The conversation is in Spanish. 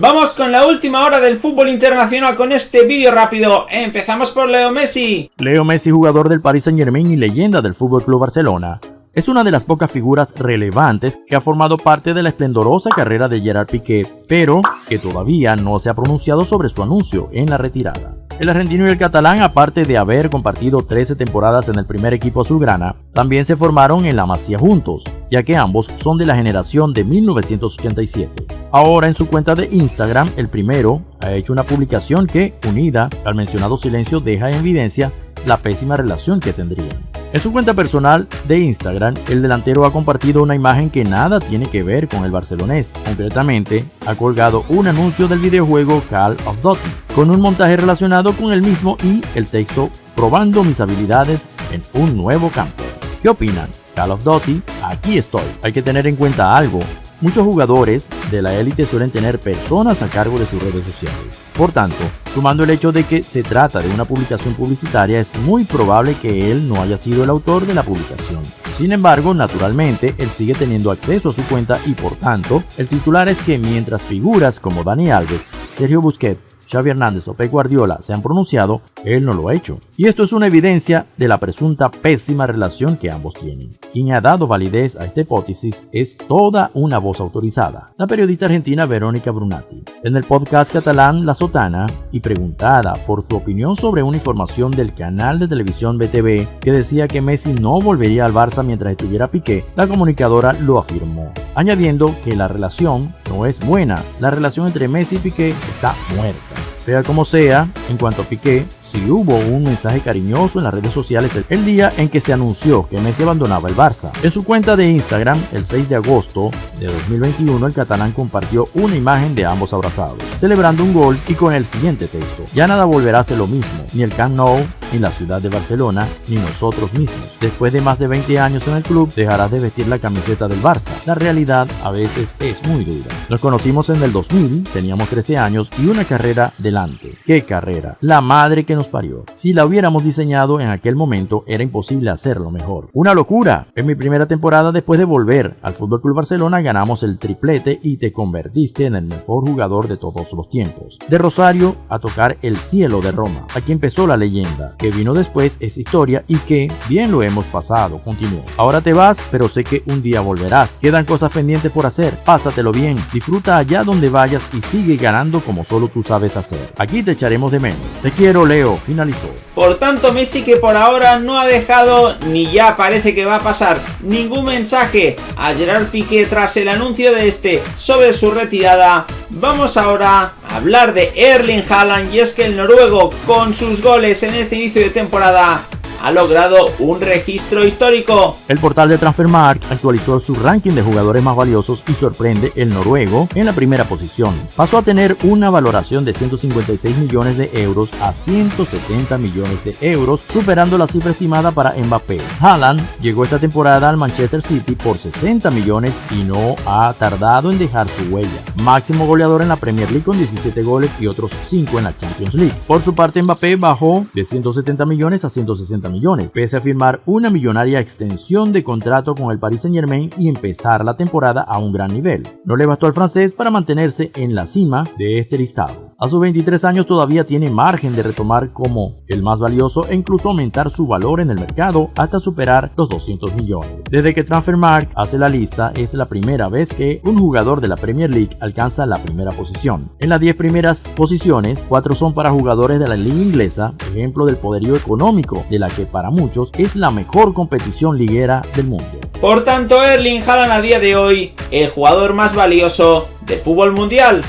Vamos con la última hora del fútbol internacional con este vídeo rápido. Empezamos por Leo Messi. Leo Messi, jugador del Paris Saint Germain y leyenda del Fútbol Club Barcelona, es una de las pocas figuras relevantes que ha formado parte de la esplendorosa carrera de Gerard Piqué, pero que todavía no se ha pronunciado sobre su anuncio en la retirada. El argentino y el catalán, aparte de haber compartido 13 temporadas en el primer equipo azulgrana, también se formaron en la Masía juntos, ya que ambos son de la generación de 1987. Ahora en su cuenta de Instagram, el primero ha hecho una publicación que, unida al mencionado silencio, deja en evidencia la pésima relación que tendrían. En su cuenta personal de Instagram, el delantero ha compartido una imagen que nada tiene que ver con el barcelonés. Concretamente, ha colgado un anuncio del videojuego Call of Duty, con un montaje relacionado con el mismo y el texto probando mis habilidades en un nuevo campo. ¿Qué opinan? Call of Duty, aquí estoy. Hay que tener en cuenta algo. Muchos jugadores de la élite suelen tener personas a cargo de sus redes sociales. Por tanto, sumando el hecho de que se trata de una publicación publicitaria, es muy probable que él no haya sido el autor de la publicación. Sin embargo, naturalmente, él sigue teniendo acceso a su cuenta y por tanto, el titular es que mientras figuras como Dani Alves, Sergio Busquets Xavi Hernández o Pep Guardiola se han pronunciado, él no lo ha hecho. Y esto es una evidencia de la presunta pésima relación que ambos tienen. Quien ha dado validez a esta hipótesis es toda una voz autorizada, la periodista argentina Verónica Brunati. En el podcast catalán La Sotana, y preguntada por su opinión sobre una información del canal de televisión BTV que decía que Messi no volvería al Barça mientras estuviera Piqué, la comunicadora lo afirmó, añadiendo que la relación no es buena, la relación entre Messi y Piqué está muerta. Sea como sea, en cuanto a Piqué, si hubo un mensaje cariñoso en las redes sociales el día en que se anunció que Messi abandonaba el Barça. En su cuenta de Instagram, el 6 de agosto de 2021, el catalán compartió una imagen de ambos abrazados, celebrando un gol y con el siguiente texto. Ya nada volverá a ser lo mismo, ni el Camp Nou, ni la ciudad de Barcelona, ni nosotros mismos. Después de más de 20 años en el club, dejarás de vestir la camiseta del Barça. La realidad a veces es muy dura. Nos conocimos en el 2000, teníamos 13 años y una carrera delante. ¿Qué carrera? La madre que nos parió. Si la hubiéramos diseñado en aquel momento, era imposible hacerlo mejor. ¡Una locura! En mi primera temporada después de volver al Fútbol Club Barcelona ganamos el triplete y te convertiste en el mejor jugador de todos los tiempos. De Rosario a tocar el cielo de Roma. Aquí empezó la leyenda que vino después es historia y que bien lo hemos pasado, continuó. Ahora te vas, pero sé que un día volverás. Quedan cosas pendientes por hacer, pásatelo bien, disfruta allá donde vayas y sigue ganando como solo tú sabes hacer. Aquí te echaremos de menos. Te quiero, Leo, finalizó. Por tanto, Messi que por ahora no ha dejado, ni ya parece que va a pasar, ningún mensaje a Gerard Piqué tras el anuncio de este sobre su retirada. Vamos ahora hablar de Erling Haaland y es que el noruego con sus goles en este inicio de temporada ha logrado un registro histórico. El portal de Transfermarkt actualizó su ranking de jugadores más valiosos y sorprende el noruego en la primera posición. Pasó a tener una valoración de 156 millones de euros a 170 millones de euros, superando la cifra estimada para Mbappé. Haaland llegó esta temporada al Manchester City por 60 millones y no ha tardado en dejar su huella. Máximo goleador en la Premier League con 17 goles y otros 5 en la Champions League. Por su parte Mbappé bajó de 170 millones a 160 millones, pese a firmar una millonaria extensión de contrato con el Paris Saint Germain y empezar la temporada a un gran nivel. No le bastó al francés para mantenerse en la cima de este listado. A sus 23 años todavía tiene margen de retomar como el más valioso e incluso aumentar su valor en el mercado hasta superar los 200 millones. Desde que Transfermarkt hace la lista es la primera vez que un jugador de la Premier League alcanza la primera posición. En las 10 primeras posiciones, 4 son para jugadores de la liga inglesa, ejemplo del poderío económico de la que para muchos es la mejor competición liguera del mundo. Por tanto, Erling Haaland a día de hoy, el jugador más valioso del fútbol mundial.